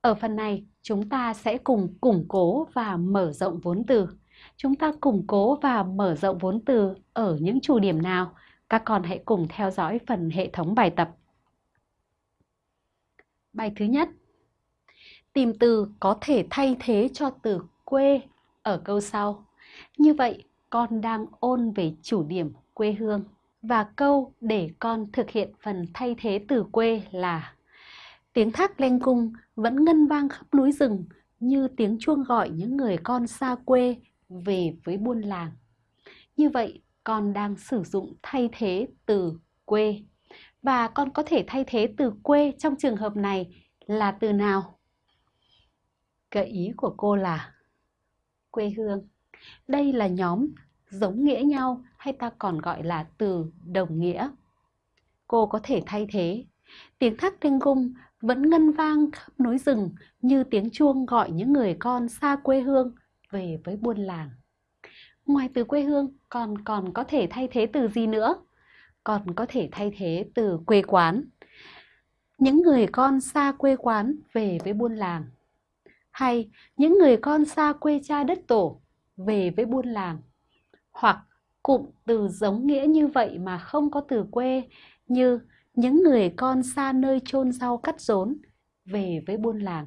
Ở phần này, chúng ta sẽ cùng củng cố và mở rộng vốn từ. Chúng ta củng cố và mở rộng vốn từ ở những chủ điểm nào? Các con hãy cùng theo dõi phần hệ thống bài tập. Bài thứ nhất. Tìm từ có thể thay thế cho từ quê ở câu sau. Như vậy, con đang ôn về chủ điểm quê hương. Và câu để con thực hiện phần thay thế từ quê là Tiếng thác len cung vẫn ngân vang khắp núi rừng như tiếng chuông gọi những người con xa quê về với buôn làng. Như vậy, con đang sử dụng thay thế từ quê. Và con có thể thay thế từ quê trong trường hợp này là từ nào? Gợi ý của cô là quê hương. Đây là nhóm giống nghĩa nhau hay ta còn gọi là từ đồng nghĩa. Cô có thể thay thế tiếng thác tinh cung vẫn ngân vang khắp núi rừng như tiếng chuông gọi những người con xa quê hương về với buôn làng. Ngoài từ quê hương, còn còn có thể thay thế từ gì nữa? Còn có thể thay thế từ quê quán. Những người con xa quê quán về với buôn làng. Hay những người con xa quê cha đất tổ về với buôn làng. Hoặc cụm từ giống nghĩa như vậy mà không có từ quê như những người con xa nơi chôn rau cắt rốn về với buôn làng.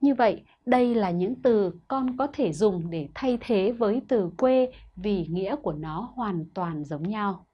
Như vậy, đây là những từ con có thể dùng để thay thế với từ quê vì nghĩa của nó hoàn toàn giống nhau.